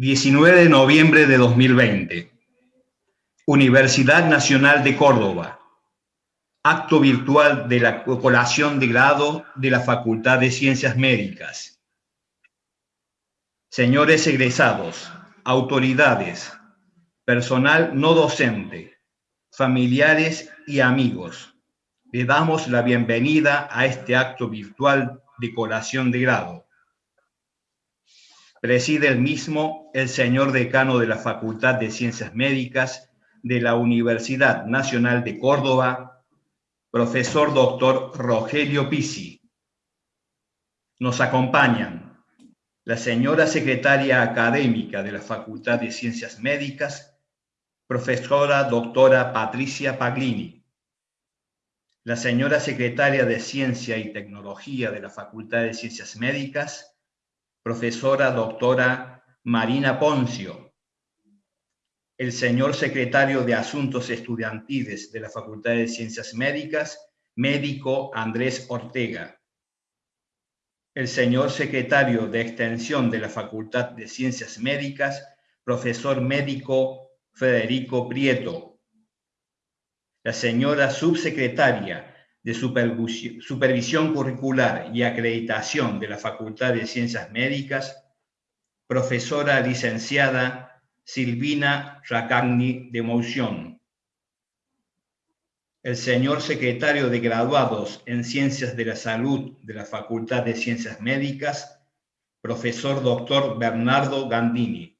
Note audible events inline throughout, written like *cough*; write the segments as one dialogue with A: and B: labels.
A: 19 de noviembre de 2020. Universidad Nacional de Córdoba. Acto virtual de la colación de grado de la Facultad de Ciencias Médicas. Señores egresados, autoridades, personal no docente, familiares y amigos, le damos la bienvenida a este acto virtual de colación de grado Preside el mismo el señor decano de la Facultad de Ciencias Médicas de la Universidad Nacional de Córdoba, profesor doctor Rogelio Pisi. Nos acompañan la señora secretaria académica de la Facultad de Ciencias Médicas, profesora doctora Patricia Paglini, la señora secretaria de Ciencia y Tecnología de la Facultad de Ciencias Médicas, profesora doctora Marina Poncio, el señor secretario de Asuntos Estudiantiles de la Facultad de Ciencias Médicas, médico Andrés Ortega, el señor secretario de Extensión de la Facultad de Ciencias Médicas, profesor médico Federico Prieto, la señora subsecretaria de Supervisión Curricular y Acreditación de la Facultad de Ciencias Médicas, profesora licenciada Silvina Racagni de Moción. El señor secretario de Graduados en Ciencias de la Salud de la Facultad de Ciencias Médicas, profesor doctor Bernardo Gandini.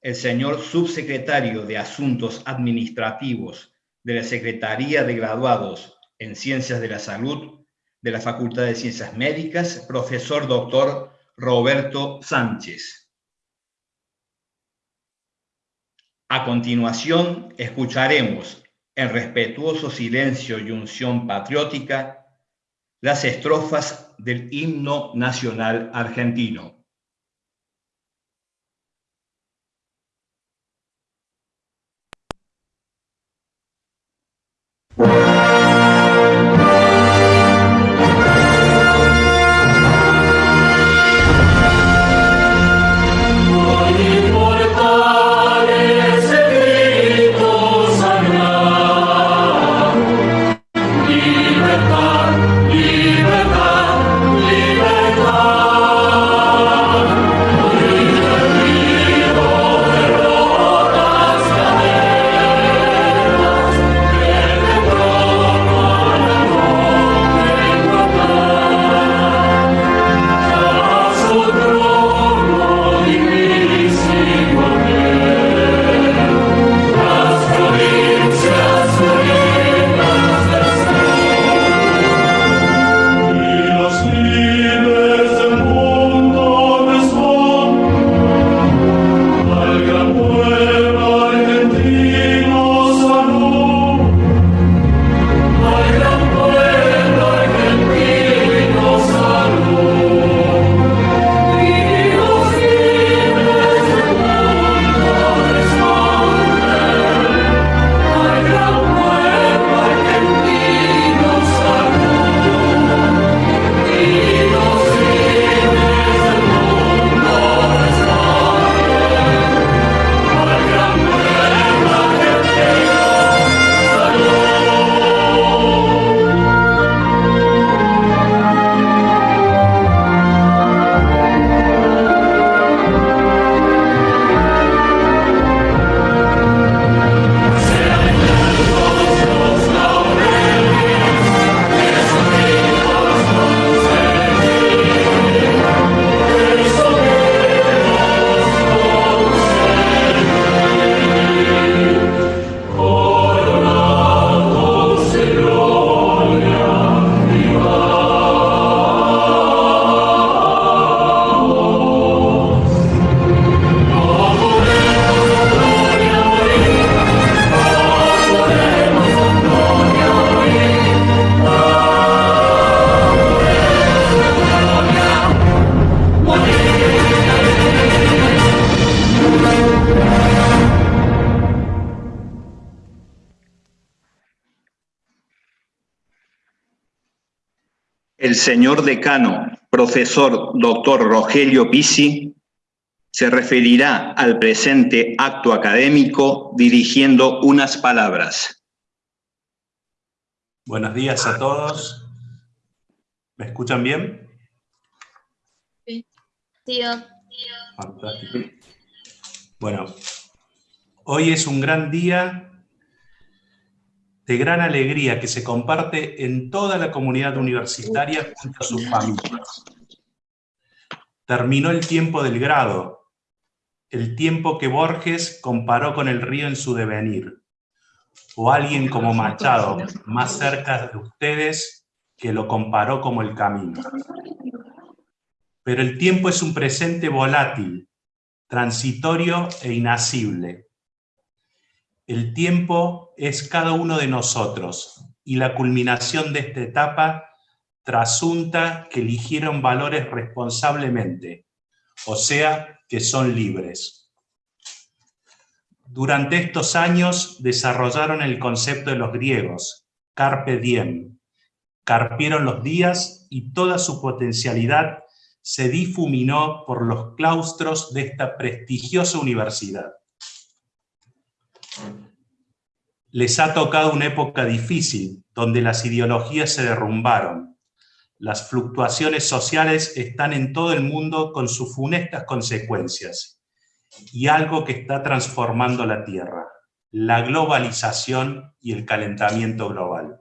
A: El señor subsecretario de Asuntos Administrativos de la Secretaría de Graduados en Ciencias de la Salud de la Facultad de Ciencias Médicas, profesor doctor Roberto Sánchez. A continuación, escucharemos en respetuoso silencio y unción patriótica las estrofas del himno nacional argentino. El señor decano, profesor doctor Rogelio Pisi, se referirá al presente acto académico dirigiendo unas palabras.
B: Buenos días a todos. ¿Me escuchan bien?
C: Sí. Tío.
B: Fantástico. Bueno, hoy es un gran día de gran alegría que se comparte en toda la comunidad universitaria junto a sus familias. Terminó el tiempo del grado, el tiempo que Borges comparó con el río en su devenir, o alguien como Machado, más cerca de ustedes, que lo comparó como el camino. Pero el tiempo es un presente volátil, transitorio e inasible. El tiempo es cada uno de nosotros y la culminación de esta etapa trasunta que eligieron valores responsablemente, o sea, que son libres. Durante estos años desarrollaron el concepto de los griegos, carpe diem, carpieron los días y toda su potencialidad se difuminó por los claustros de esta prestigiosa universidad. Les ha tocado una época difícil, donde las ideologías se derrumbaron. Las fluctuaciones sociales están en todo el mundo con sus funestas consecuencias. Y algo que está transformando la Tierra, la globalización y el calentamiento global.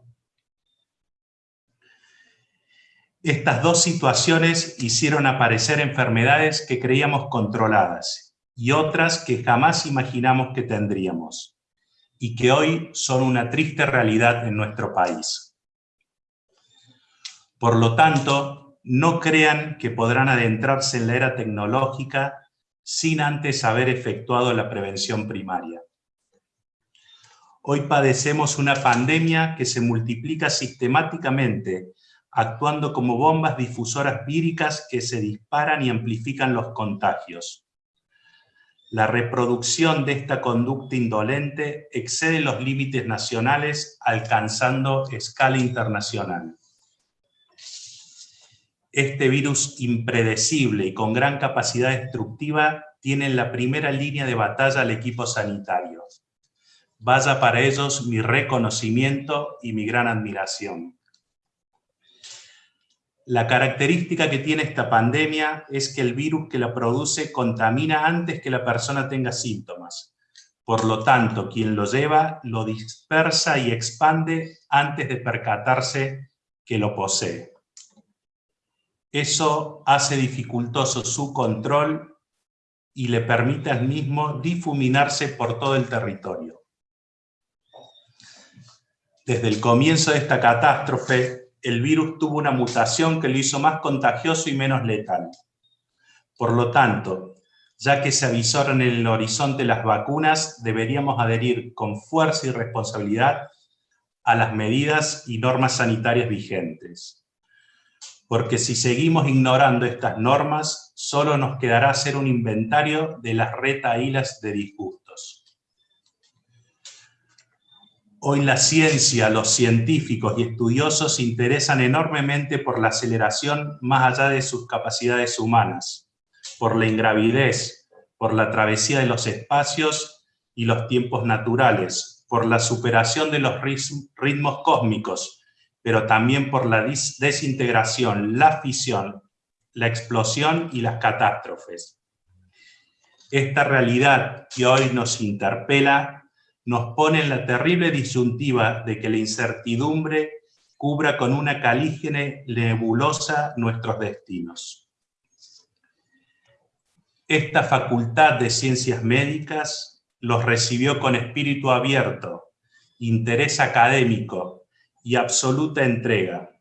B: Estas dos situaciones hicieron aparecer enfermedades que creíamos controladas y otras que jamás imaginamos que tendríamos y que hoy son una triste realidad en nuestro país. Por lo tanto, no crean que podrán adentrarse en la era tecnológica sin antes haber efectuado la prevención primaria. Hoy padecemos una pandemia que se multiplica sistemáticamente actuando como bombas difusoras víricas que se disparan y amplifican los contagios. La reproducción de esta conducta indolente excede los límites nacionales, alcanzando escala internacional. Este virus impredecible y con gran capacidad destructiva tiene en la primera línea de batalla al equipo sanitario. Vaya para ellos mi reconocimiento y mi gran admiración. La característica que tiene esta pandemia es que el virus que la produce contamina antes que la persona tenga síntomas. Por lo tanto, quien lo lleva lo dispersa y expande antes de percatarse que lo posee. Eso hace dificultoso su control y le permite al mismo difuminarse por todo el territorio. Desde el comienzo de esta catástrofe, el virus tuvo una mutación que lo hizo más contagioso y menos letal. Por lo tanto, ya que se avisaron en el horizonte las vacunas, deberíamos adherir con fuerza y responsabilidad a las medidas y normas sanitarias vigentes. Porque si seguimos ignorando estas normas, solo nos quedará hacer un inventario de las retaílas de disgustos. Hoy la ciencia, los científicos y estudiosos se interesan enormemente por la aceleración más allá de sus capacidades humanas, por la ingravidez, por la travesía de los espacios y los tiempos naturales, por la superación de los ritmos cósmicos, pero también por la desintegración, la fisión, la explosión y las catástrofes. Esta realidad que hoy nos interpela nos pone en la terrible disyuntiva de que la incertidumbre cubra con una calígene nebulosa nuestros destinos. Esta facultad de ciencias médicas los recibió con espíritu abierto, interés académico y absoluta entrega.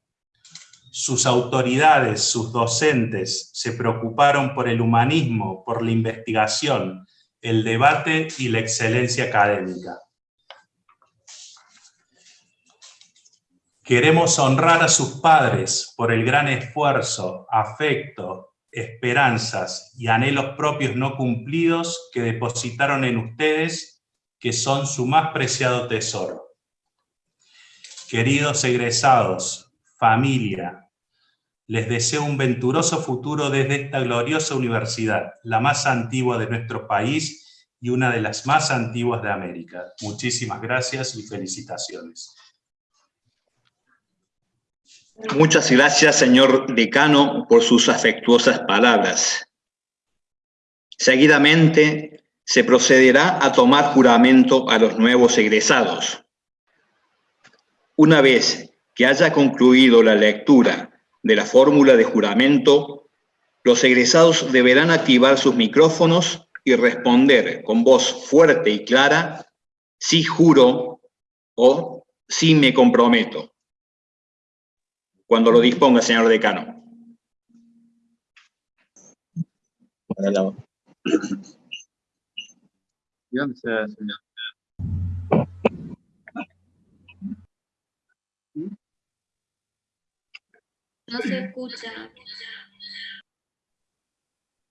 B: Sus autoridades, sus docentes, se preocuparon por el humanismo, por la investigación, el debate y la excelencia académica. Queremos honrar a sus padres por el gran esfuerzo, afecto, esperanzas y anhelos propios no cumplidos que depositaron en ustedes, que son su más preciado tesoro. Queridos egresados, familia, Les deseo un venturoso futuro desde esta gloriosa universidad, la más antigua de nuestro país y una de las más antiguas de América. Muchísimas gracias y felicitaciones.
A: Muchas gracias, señor decano, por sus afectuosas palabras. Seguidamente, se procederá a tomar juramento a los nuevos egresados. Una vez que haya concluido la lectura de la fórmula de juramento, los egresados deberán activar sus micrófonos y responder con voz fuerte y clara, sí juro o sí me comprometo. Cuando lo disponga, señor decano.
C: No se escucha.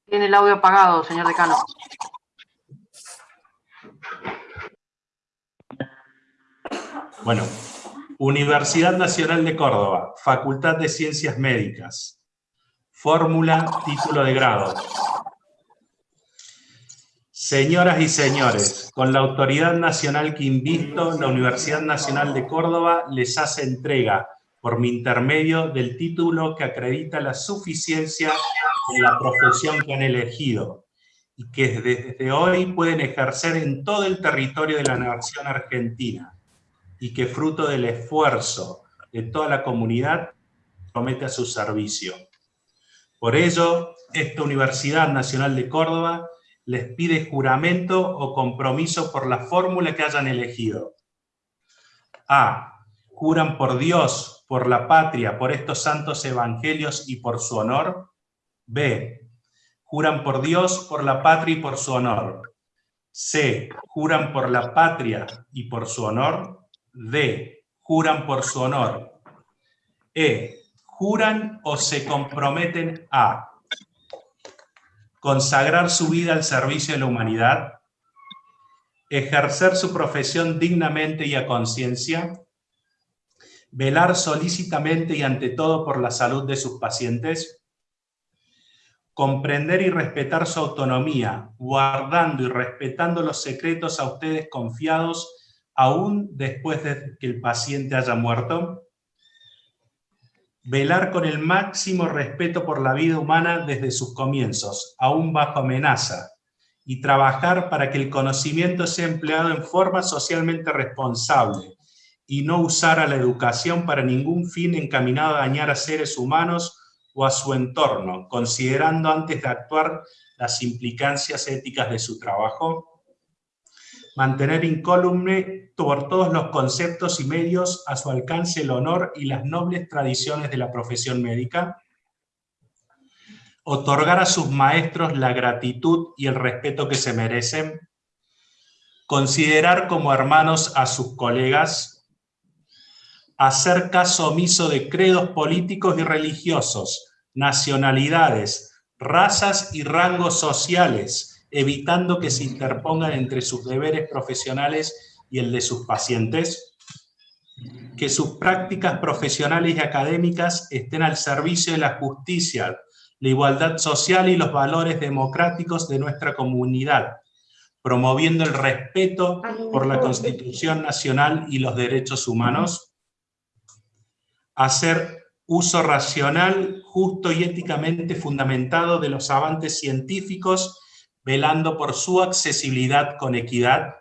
D: Tiene el audio apagado, señor decano.
B: Bueno, Universidad Nacional de Córdoba, Facultad de Ciencias Médicas. Fórmula, título de grado. Señoras y señores, con la autoridad nacional que invisto, la Universidad Nacional de Córdoba les hace entrega, por mi intermedio, del título que acredita la suficiencia de la profesión que han elegido y que desde hoy pueden ejercer en todo el territorio de la nación argentina y que fruto del esfuerzo de toda la comunidad promete a su servicio. Por ello, esta Universidad Nacional de Córdoba les pide juramento o compromiso por la fórmula que hayan elegido. A. Juran por Dios, por la patria, por estos santos evangelios y por su honor. B. Juran por Dios, por la patria y por su honor. C. Juran por la patria y por su honor. D. Juran por su honor. E. Juran o se comprometen a consagrar su vida al servicio de la humanidad, ejercer su profesión dignamente y a conciencia, velar solícitamente y ante todo por la salud de sus pacientes, comprender y respetar su autonomía, guardando y respetando los secretos a ustedes confiados aún después de que el paciente haya muerto, velar con el máximo respeto por la vida humana desde sus comienzos, aún bajo amenaza, y trabajar para que el conocimiento sea empleado en forma socialmente responsable, y no usar la educación para ningún fin encaminado a dañar a seres humanos o a su entorno, considerando antes de actuar las implicancias éticas de su trabajo, mantener incólume por todos los conceptos y medios a su alcance el honor y las nobles tradiciones de la profesión médica, otorgar a sus maestros la gratitud y el respeto que se merecen, considerar como hermanos a sus colegas, hacer caso omiso de credos políticos y religiosos, nacionalidades, razas y rangos sociales, evitando que se interpongan entre sus deberes profesionales y el de sus pacientes, que sus prácticas profesionales y académicas estén al servicio de la justicia, la igualdad social y los valores democráticos de nuestra comunidad, promoviendo el respeto por la Constitución Nacional y los derechos humanos, hacer uso racional, justo y éticamente fundamentado de los avances científicos velando por su accesibilidad con equidad,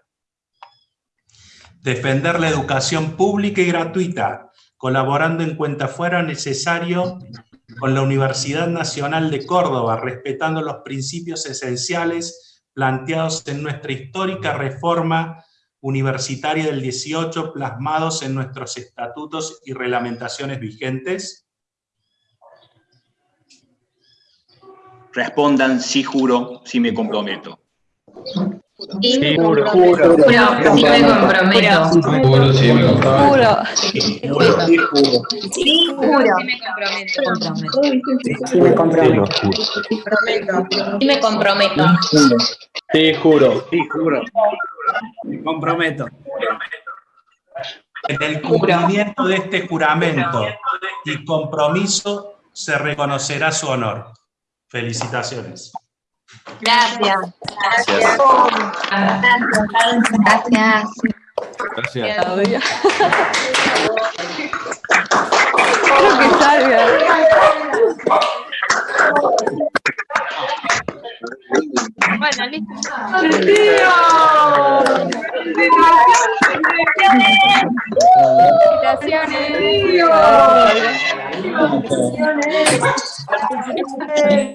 B: defender la educación pública y gratuita, colaborando en cuenta fuera necesario con la Universidad Nacional de Córdoba, respetando los principios esenciales planteados en nuestra histórica reforma universitaria del 18, plasmados en nuestros estatutos y reglamentaciones vigentes,
A: Respondan sí juro, sí me comprometo.
C: Sí,
E: Juro, juro.
C: Juro, sí me comprometo.
E: Juro, sí, me comprometo.
C: Sí, juro, sí me comprometo.
F: Sí me comprometo.
C: Sí me comprometo.
E: Sí, juro.
G: Sí, juro. Me comprometo.
B: En el cumplimiento de este juramento y compromiso
H: se reconocerá su honor. Felicitaciones.
I: Gracias.
C: Gracias.
I: Gracias.
C: Gracias.
B: Claudia.
I: Bueno, listo.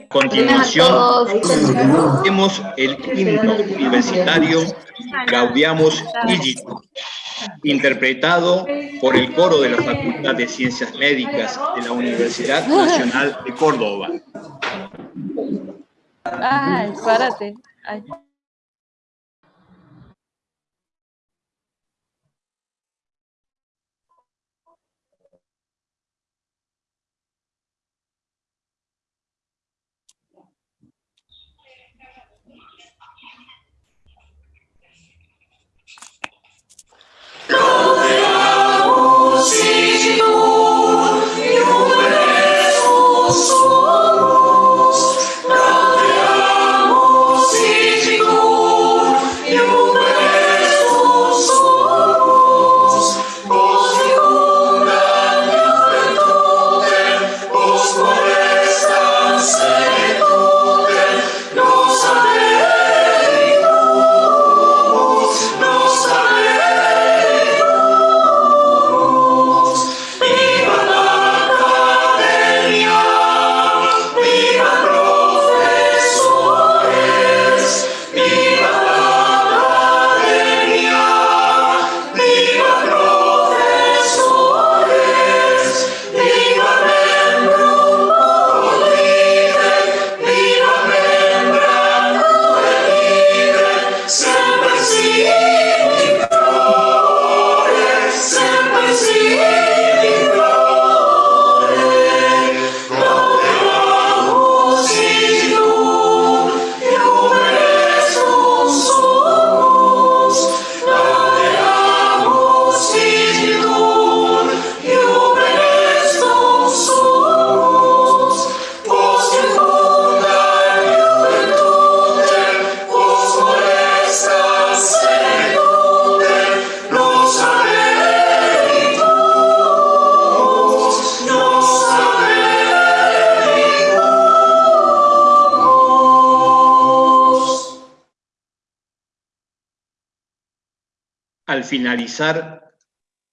A: Continuación, tenemos el himno universitario Gaudiamos Igito, interpretado por el coro de la Facultad de Ciencias Médicas de la Universidad Nacional de Córdoba.
B: Ay, párate. Ay.
A: Al finalizar,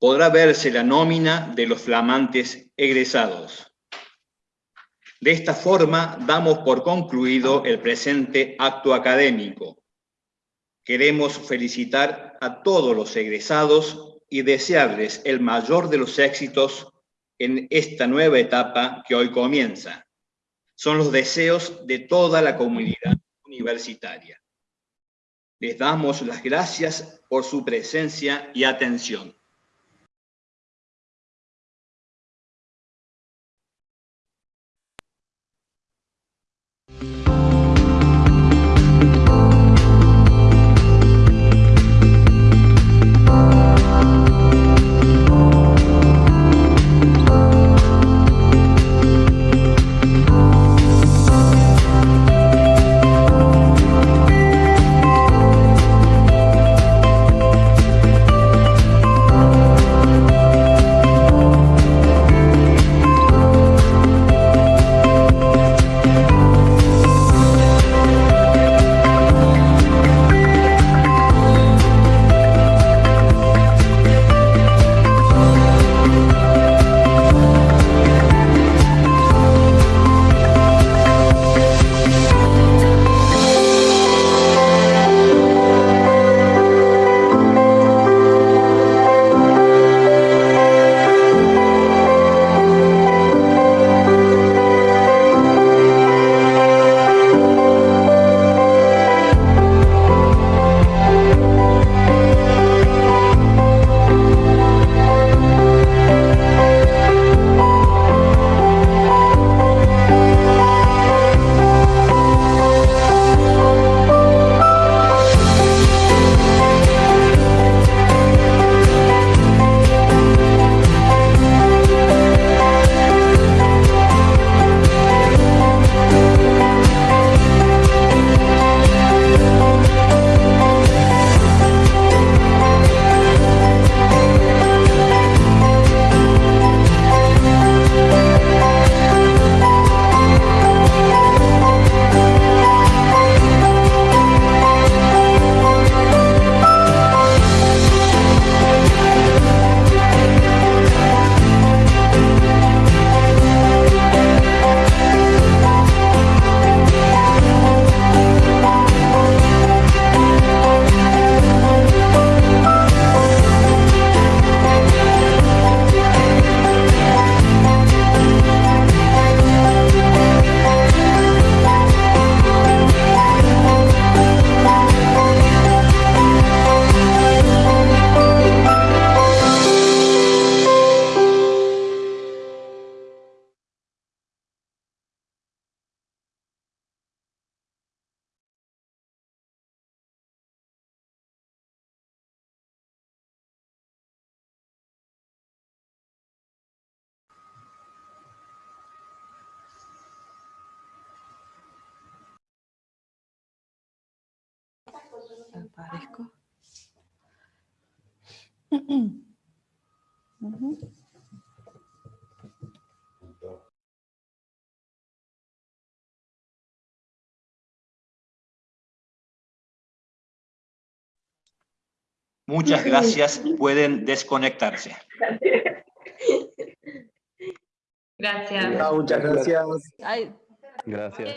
A: podrá verse la nómina de los flamantes egresados. De esta forma, damos por concluido el presente acto académico. Queremos felicitar a todos los egresados y desearles el mayor de los éxitos en esta nueva etapa que hoy comienza. Son los deseos de toda la comunidad universitaria. Les damos las gracias por su presencia y atención.
I: Aparezco. *clears throat* Ujú.
A: Muchas *laughs* gracias. Pueden desconectarse.
C: Gracias.
E: Muchas gracias.
I: Ay,
J: Gracias.